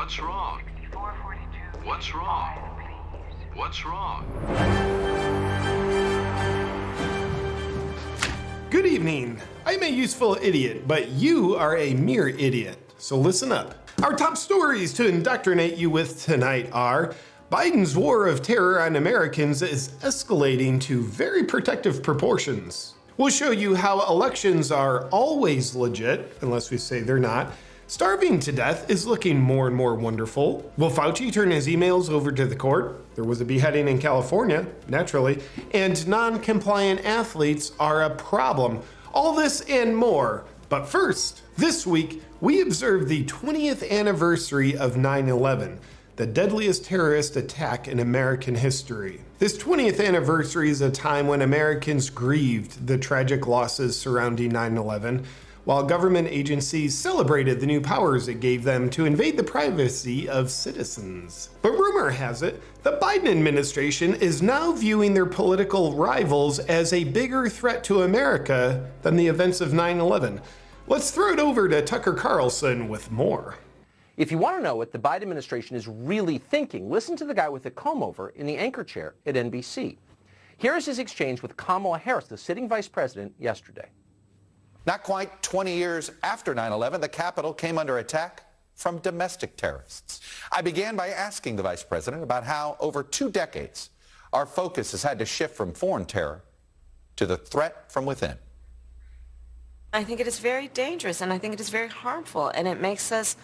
What's wrong? What's wrong? What's wrong? Good evening. I'm a useful idiot, but you are a mere idiot. So listen up. Our top stories to indoctrinate you with tonight are Biden's war of terror on Americans is escalating to very protective proportions. We'll show you how elections are always legit, unless we say they're not. Starving to death is looking more and more wonderful. Will Fauci turn his emails over to the court? There was a beheading in California, naturally. And non-compliant athletes are a problem. All this and more. But first, this week, we observe the 20th anniversary of 9-11 the deadliest terrorist attack in American history. This 20th anniversary is a time when Americans grieved the tragic losses surrounding 9-11, while government agencies celebrated the new powers it gave them to invade the privacy of citizens. But rumor has it, the Biden administration is now viewing their political rivals as a bigger threat to America than the events of 9-11. Let's throw it over to Tucker Carlson with more. If you want to know what the Biden administration is really thinking, listen to the guy with the comb over in the anchor chair at NBC. Here is his exchange with Kamala Harris, the sitting vice president, yesterday. Not quite 20 years after 9-11, the Capitol came under attack from domestic terrorists. I began by asking the vice president about how, over two decades, our focus has had to shift from foreign terror to the threat from within. I think it is very dangerous and I think it is very harmful and it makes us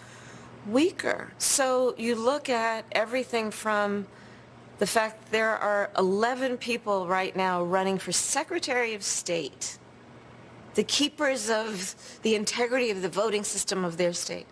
weaker. So you look at everything from the fact there are 11 people right now running for Secretary of State, the keepers of the integrity of the voting system of their state,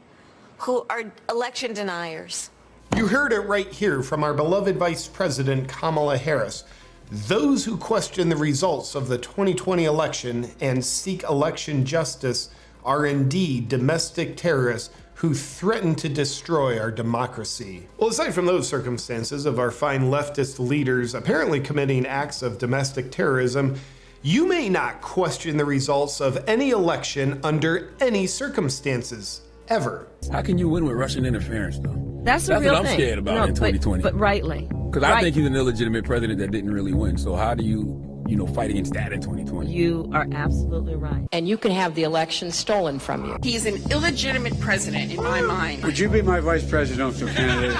who are election deniers. You heard it right here from our beloved Vice President Kamala Harris. Those who question the results of the 2020 election and seek election justice are indeed domestic terrorists who threaten to destroy our democracy. Well, aside from those circumstances of our fine leftist leaders apparently committing acts of domestic terrorism, you may not question the results of any election under any circumstances, ever. How can you win with Russian interference, though? That's, That's real what I'm thing. scared about no, in 2020. But, but rightly. Because I think he's an illegitimate president that didn't really win. So how do you you know, fight against that in 2020. You are absolutely right. And you can have the election stolen from you. He's an illegitimate president in my mind. Would you be my vice presidential candidate?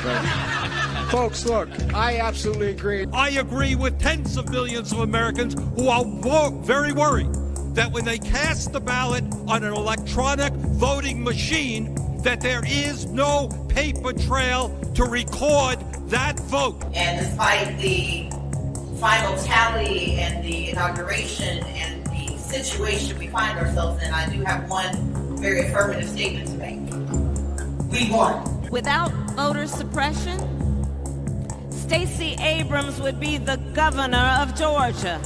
Folks, look, I absolutely agree. I agree with tens of millions of Americans who are very worried that when they cast the ballot on an electronic voting machine, that there is no paper trail to record that vote. And despite the final tally and the inauguration and the situation we find ourselves in, I do have one very affirmative statement to make. We won. Without voter suppression, Stacey Abrams would be the governor of Georgia.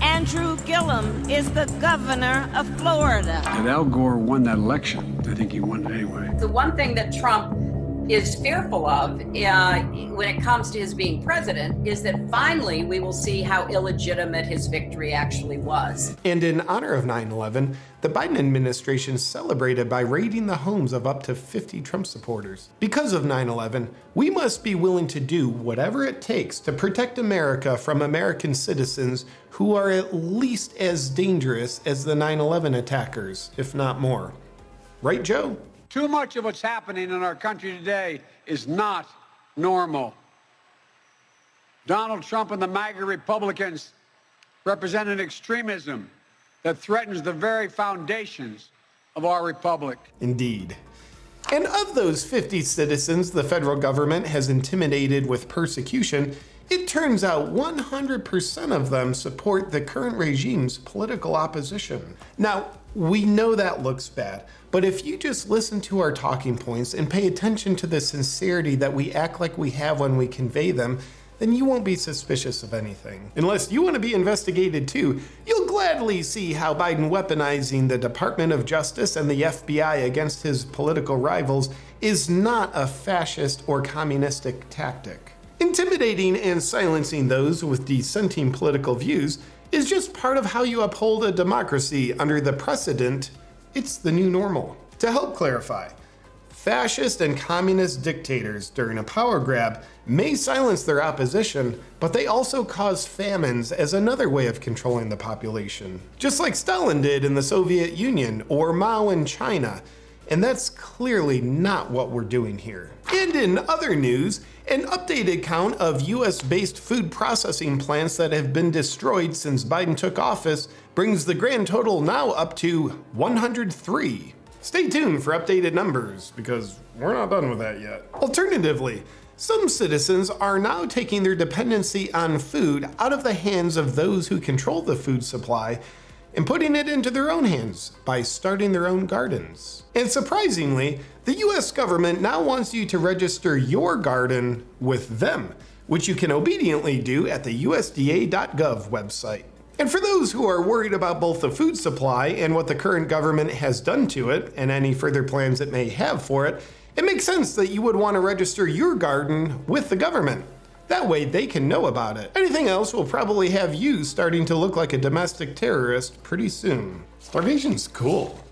Andrew Gillum is the governor of Florida. And Al Gore won that election. I think he won it anyway. The one thing that Trump is fearful of uh, when it comes to his being president is that finally we will see how illegitimate his victory actually was. And in honor of 9-11, the Biden administration celebrated by raiding the homes of up to 50 Trump supporters. Because of 9-11, we must be willing to do whatever it takes to protect America from American citizens who are at least as dangerous as the 9-11 attackers, if not more. Right, Joe? Too much of what's happening in our country today is not normal. Donald Trump and the MAGA Republicans represent an extremism that threatens the very foundations of our republic. Indeed. And of those 50 citizens the federal government has intimidated with persecution, it turns out 100% of them support the current regime's political opposition. Now, we know that looks bad, but if you just listen to our talking points and pay attention to the sincerity that we act like we have when we convey them, then you won't be suspicious of anything. Unless you want to be investigated too, you'll gladly see how Biden weaponizing the Department of Justice and the FBI against his political rivals is not a fascist or communistic tactic. Intimidating and silencing those with dissenting political views is just part of how you uphold a democracy under the precedent it's the new normal. To help clarify, fascist and communist dictators during a power grab may silence their opposition, but they also cause famines as another way of controlling the population. Just like Stalin did in the Soviet Union or Mao in China. And that's clearly not what we're doing here. And in other news, an updated count of US based food processing plants that have been destroyed since Biden took office brings the grand total now up to 103. Stay tuned for updated numbers because we're not done with that yet. Alternatively, some citizens are now taking their dependency on food out of the hands of those who control the food supply and putting it into their own hands by starting their own gardens. And surprisingly, the US government now wants you to register your garden with them, which you can obediently do at the USDA.gov website. And for those who are worried about both the food supply and what the current government has done to it, and any further plans it may have for it, it makes sense that you would want to register your garden with the government. That way they can know about it. Anything else will probably have you starting to look like a domestic terrorist pretty soon. Starvation's cool.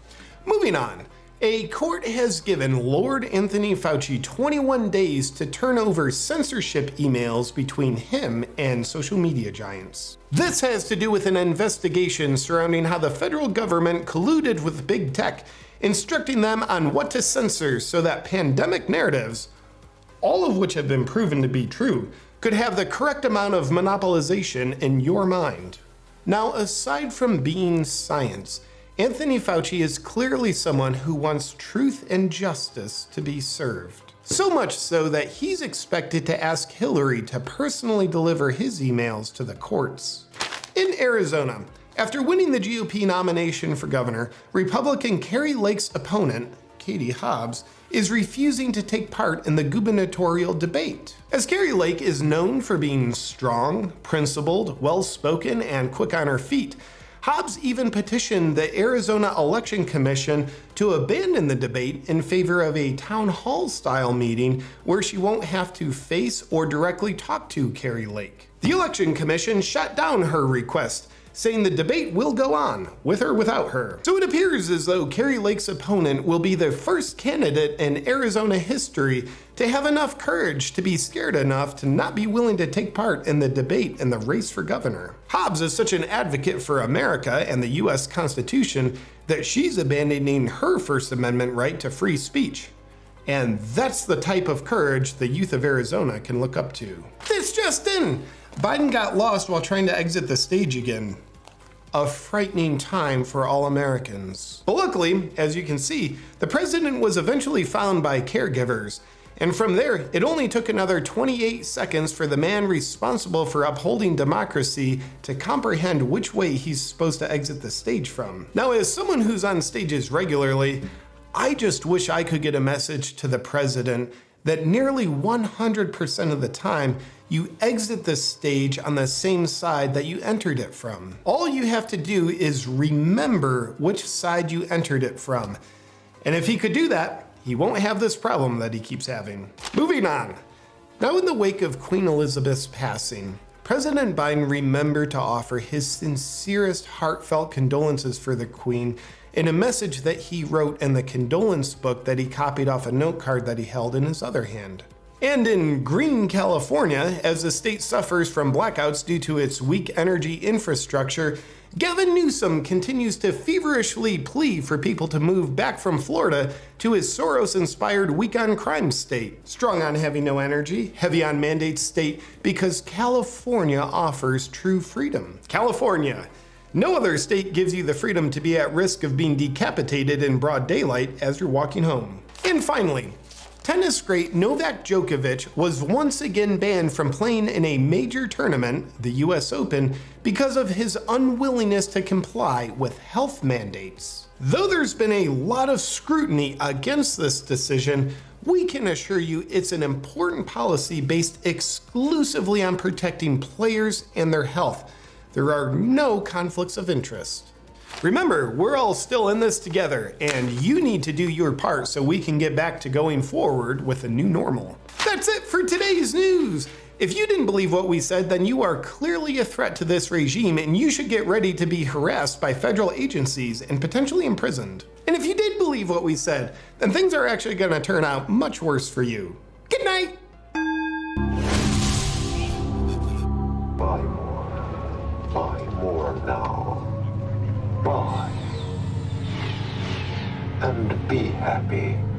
Moving on. A court has given Lord Anthony Fauci 21 days to turn over censorship emails between him and social media giants. This has to do with an investigation surrounding how the federal government colluded with big tech, instructing them on what to censor so that pandemic narratives, all of which have been proven to be true, could have the correct amount of monopolization in your mind. Now, aside from being science, Anthony Fauci is clearly someone who wants truth and justice to be served. So much so that he's expected to ask Hillary to personally deliver his emails to the courts. In Arizona, after winning the GOP nomination for governor, Republican Kari Lake's opponent, Katie Hobbs, is refusing to take part in the gubernatorial debate. As Carrie Lake is known for being strong, principled, well-spoken, and quick on her feet, Hobbs even petitioned the Arizona Election Commission to abandon the debate in favor of a town hall style meeting where she won't have to face or directly talk to Kari Lake. The Election Commission shut down her request, saying the debate will go on, with or without her. So it appears as though Kari Lake's opponent will be the first candidate in Arizona history to have enough courage to be scared enough to not be willing to take part in the debate in the race for governor. Hobbs is such an advocate for America and the US Constitution that she's abandoning her First Amendment right to free speech. And that's the type of courage the youth of Arizona can look up to. This just in! Biden got lost while trying to exit the stage again. A frightening time for all Americans. But luckily, as you can see, the president was eventually found by caregivers. And from there, it only took another 28 seconds for the man responsible for upholding democracy to comprehend which way he's supposed to exit the stage from. Now, as someone who's on stages regularly, I just wish I could get a message to the president that nearly 100% of the time, you exit the stage on the same side that you entered it from. All you have to do is remember which side you entered it from. And if he could do that, he won't have this problem that he keeps having. Moving on. Now in the wake of Queen Elizabeth's passing, President Biden remembered to offer his sincerest heartfelt condolences for the Queen in a message that he wrote in the condolence book that he copied off a note card that he held in his other hand. And in Green, California, as the state suffers from blackouts due to its weak energy infrastructure, Gavin Newsom continues to feverishly plead for people to move back from Florida to his Soros-inspired weak on crime state. Strong on having no energy, heavy on mandates state, because California offers true freedom. California, no other state gives you the freedom to be at risk of being decapitated in broad daylight as you're walking home. And finally, tennis great Novak Djokovic was once again banned from playing in a major tournament, the US Open, because of his unwillingness to comply with health mandates. Though there's been a lot of scrutiny against this decision, we can assure you it's an important policy based exclusively on protecting players and their health there are no conflicts of interest. Remember, we're all still in this together, and you need to do your part so we can get back to going forward with a new normal. That's it for today's news. If you didn't believe what we said, then you are clearly a threat to this regime and you should get ready to be harassed by federal agencies and potentially imprisoned. And if you did believe what we said, then things are actually going to turn out much worse for you. Good night! Happy.